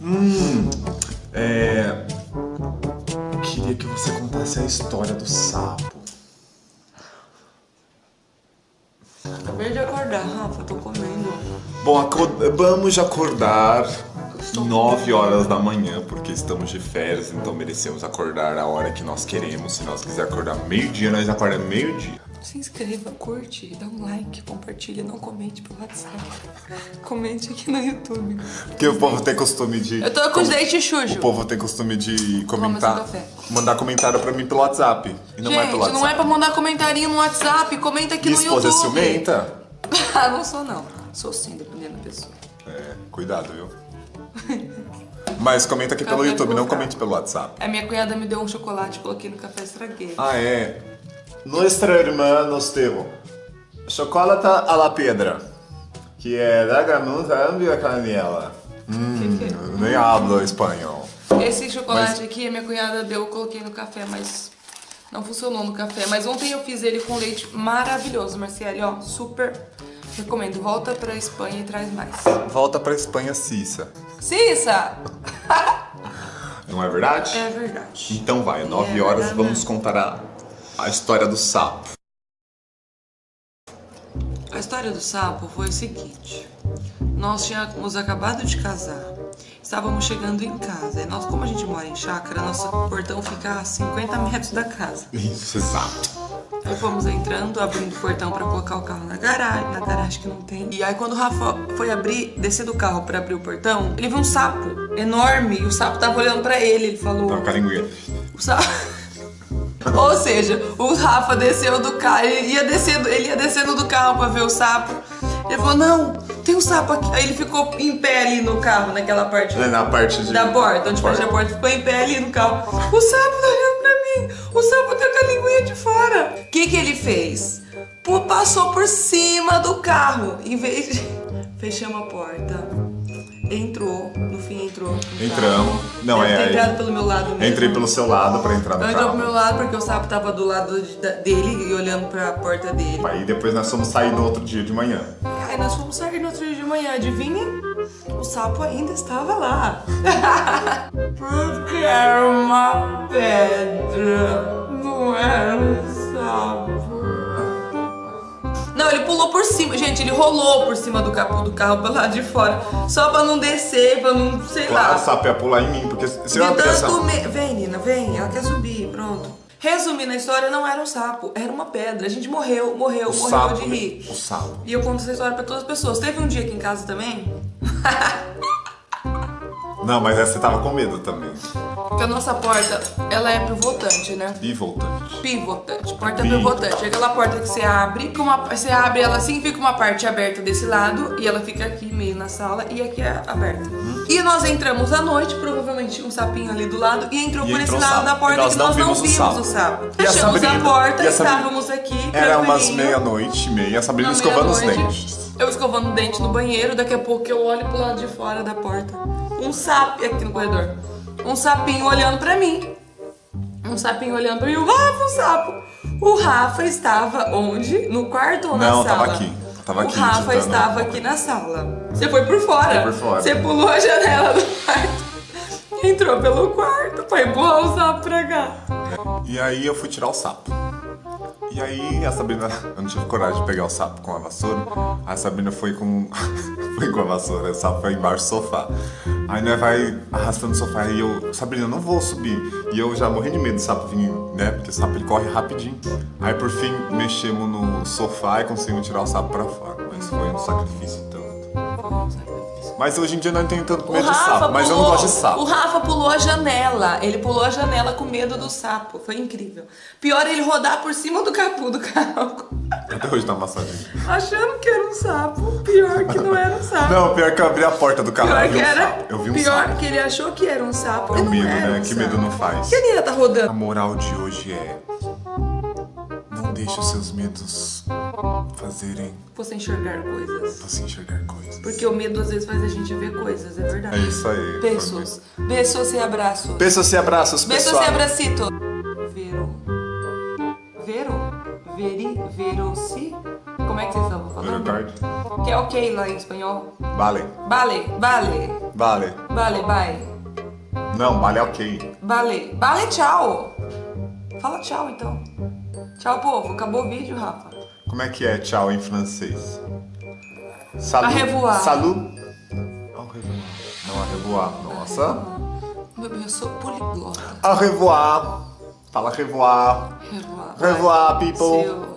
Hum, é... Queria que você contasse a história do sapo. Acabei de acordar, Rafa, tô comendo. Bom, acord... vamos acordar 9 horas da manhã, porque estamos de férias, então merecemos acordar a hora que nós queremos. Se nós quiser acordar meio-dia, nós acordamos meio-dia. Se inscreva, curte, dá um like, compartilha, não comente pelo WhatsApp. Comente aqui no YouTube. Porque o povo tem costume de... Eu tô com os dentes sujos. O povo tem costume de comentar... Mandar comentário pra mim pelo WhatsApp. E não Gente, é pelo WhatsApp. não é pra mandar comentarinho no WhatsApp, comenta aqui Minha no esposa é YouTube. ciumenta? ah, não sou não. Sou sim, dependendo da pessoa. É, cuidado, viu? Mas comenta aqui pelo YouTube, não comente pelo WhatsApp. A minha cunhada me deu um chocolate, coloquei no café, estraguei. Ah, é. Nuestra irmã nos deu chocolate à la pedra, que é da granusa ambia canela. Hum, nem hablo espanhol. Esse chocolate aqui, a minha cunhada deu, eu coloquei no café, mas não funcionou no café. Mas ontem eu fiz ele com leite maravilhoso, Marciele, ó, super recomendo. Volta pra Espanha e traz mais. Volta pra Espanha, Cissa. Cissa! Não é verdade? É verdade. Então vai, 9 É horas, verdade. vamos contar a, a história do sapo. A história do sapo foi o seguinte. Nós tínhamos acabado de casar. Estávamos chegando em casa. E nós, como a gente mora em chácara, nosso portão fica a 50 metros da casa. Isso, exato. Aí fomos entrando, abrindo o portão pra colocar o carro na garagem, na garagem que não tem. E aí quando o Rafa foi abrir, descer do carro pra abrir o portão, ele viu um sapo enorme e o sapo tava olhando pra ele. Ele falou... Então, caringueira. O sapo... Ou seja, o Rafa desceu do carro, ele ia descendo, ele ia descendo do carro pra ver o sapo. Ele falou, não, tem um sapo aqui. Aí ele ficou em pé ali no carro, naquela parte É na parte de... da porta, onde fecha a porta, ficou em pé ali no carro. O sapo tá olhando pra mim, o sapo tá com a linguinha de fora. O que que ele fez? Pô, passou por cima do carro, em vez de... Fechamos a porta, entrou, no fim entrou. Entramos. carro. Não, Deve é- ter é- entrado pelo meu lado mesmo. Entrei pelo seu lado pra entrar no Não entrou pro carro. meu lado porque o sapo tava do lado de- da- dele e olhando pra porta dele. Aí depois nós fomos sair no outro dia de manhã. Aí nós fomos sair no outro dia de manhã, adivinhem? O sapo ainda estava lá. Porque era uma pedra, não era um sapo. Ele pulou por cima, gente, ele rolou por cima do capô do carro pelo lado de fora, só pra não descer, pra não, sei Claro, lá. o sapo ia pular em mim, porque se eu pensar... tanto me... Vem, Nina, vem, ela quer subir, pronto. Resumindo a história, não era um sapo, era uma pedra. A gente morreu, morreu, O morreu sapo, de rir. o sapo. E eu conto essa história pra todas as pessoas. Teve um dia aqui em casa também, Não, mas essa você tava com medo também. Que a nossa porta, ela é pivotante, né? Bivotante. Pivotante, porta Pi- pivotante. É aquela porta que você abre, com uma, você abre ela assim, fica uma parte aberta desse lado e ela fica aqui meio na sala e aqui é aberta. Uhum. E nós entramos à noite, provavelmente um sapinho ali do lado e entrou E por esse entrou o lado sapo. da porta E nós que não nós não vimos o vimos sapo. o sapo. E a Fechamos a Sabrina? porta, E a estávamos aqui, Era umas meia-noite e meia, a Sabrina Na escovando os dentes. Eu escovando o dente no banheiro, daqui a pouco eu olho pro lado de fora da porta. Um sapo aqui no corredor. Um sapinho olhando pra mim. Um sapinho olhando pra mim. O Rafa, um sapo. O Rafa estava onde? No quarto ou na Não, sala? tava aqui. Tava aqui, O Rafa digitando. estava aqui na sala. Você foi por fora. Foi por fora. Você pulou a janela do quarto. Entrou pelo quarto pra empurrar o sapo pra cá. E aí eu fui tirar o sapo. E aí a Sabrina, eu não tive coragem de pegar o sapo com a vassoura. A Sabrina foi com foi com a vassoura, o sapo foi embaixo do sofá. Aí nós vai arrastando o sofá e eu, Sabrina, eu não vou subir. E eu já morri de medo do sapo vir, né? Porque o sapo ele corre rapidinho. Aí por fim mexemos no sofá e conseguimos tirar o sapo pra fora. Mas foi um sacrifício tanto. Mas hoje em dia nós tenho tanto medo de sapo, mas eu não gosto de sapo. O Rafa pulou a janela. Ele pulou a janela com medo do sapo. Foi incrível. Pior ele rodar por cima do capô do carro. Até hoje tá massagem. Achando que era um sapo. Pior que não era um sapo. Não, pior que eu abri a porta do carro Pior que um era. sapo. Eu vi um pior sapo. que ele achou que era um sapo. É não medo, né? um Que sapo. medo não faz. Que a tá A rodando? moral de hoje é. Não deixe os seus medos fazerem Você enxergar coisas. você enxergar coisas. Porque o medo às vezes faz a gente ver coisas, é É verdade. isso aí. Beijos. Beijos e abraços. Beijos e abraços, pessoal. e abracito. Vero. Vero? Veri? Verosi? Como é que vocês estavam falando? Verdade. Que é ok lá em espanhol. Vale. Vale, vale. Vale. Vale, bye. Não, vale é ok. Vale. Vale, tchau. Fala tchau, então. Tchau, povo. Acabou o vídeo, Rafa. Como é que é tchau em francês? Salut. Au revoir. Salut. Au revoir. Não, au revoir. Nossa. Meu eu sou poliglota. Au revoir. Fala revoir. Revoir. Revoir, people. Seu